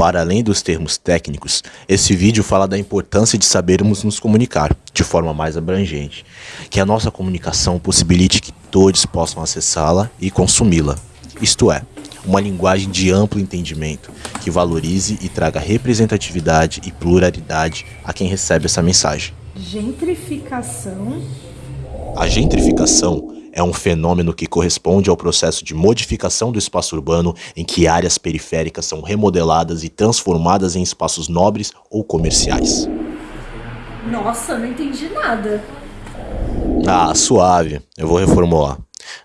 Para além dos termos técnicos, esse vídeo fala da importância de sabermos nos comunicar de forma mais abrangente, que a nossa comunicação possibilite que todos possam acessá-la e consumi-la, isto é, uma linguagem de amplo entendimento que valorize e traga representatividade e pluralidade a quem recebe essa mensagem. Gentrificação. A gentrificação é um fenômeno que corresponde ao processo de modificação do espaço urbano em que áreas periféricas são remodeladas e transformadas em espaços nobres ou comerciais. Nossa, não entendi nada. Ah, suave, eu vou reformular.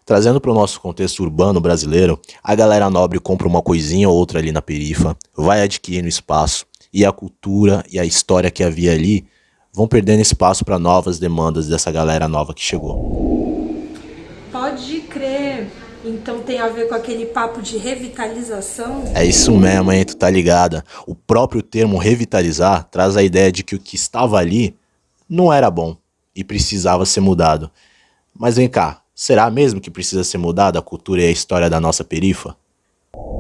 Trazendo para o nosso contexto urbano brasileiro, a galera nobre compra uma coisinha ou outra ali na perifa, vai adquirindo espaço, e a cultura e a história que havia ali vão perdendo espaço para novas demandas dessa galera nova que chegou. Pode crer. Então tem a ver com aquele papo de revitalização? É isso mesmo, hein? Tu tá ligada. O próprio termo revitalizar traz a ideia de que o que estava ali não era bom e precisava ser mudado. Mas vem cá, será mesmo que precisa ser mudada a cultura e a história da nossa perifa? Por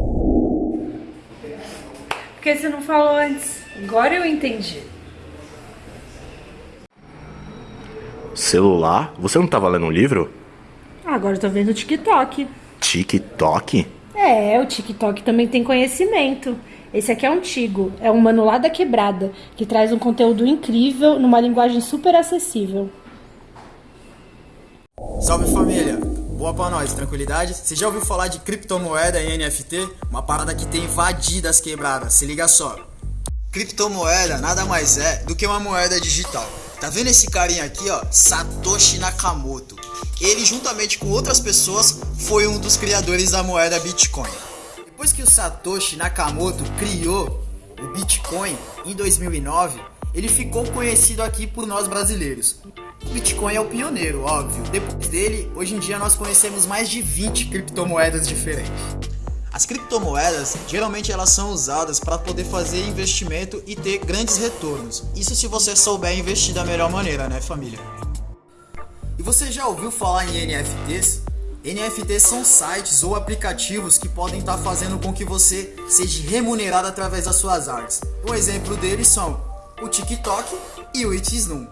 que você não falou antes? Agora eu entendi. Celular? Você não tava lendo um livro? Agora eu tô vendo o TikTok. TikTok? É, o TikTok também tem conhecimento. Esse aqui é antigo, é um mano lá da quebrada, que traz um conteúdo incrível numa linguagem super acessível. Salve família! Boa pra nós, tranquilidade? Você já ouviu falar de criptomoeda e NFT? Uma parada que tem invadido as quebradas, se liga só. Criptomoeda nada mais é do que uma moeda digital. Tá vendo esse carinha aqui, ó? Satoshi Nakamoto. Ele, juntamente com outras pessoas, foi um dos criadores da moeda Bitcoin. Depois que o Satoshi Nakamoto criou o Bitcoin em 2009, ele ficou conhecido aqui por nós brasileiros. O Bitcoin é o pioneiro, óbvio. Depois dele, hoje em dia nós conhecemos mais de 20 criptomoedas diferentes. As criptomoedas, geralmente elas são usadas para poder fazer investimento e ter grandes retornos. Isso se você souber investir da melhor maneira, né, família? E você já ouviu falar em NFTs? NFTs são sites ou aplicativos que podem estar fazendo com que você seja remunerado através das suas artes. Um exemplo deles são o TikTok e o Itisnum.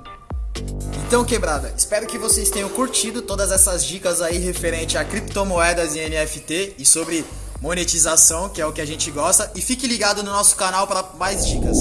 Então, quebrada, espero que vocês tenham curtido todas essas dicas aí referente a criptomoedas e NFT e sobre monetização, que é o que a gente gosta. E fique ligado no nosso canal para mais dicas.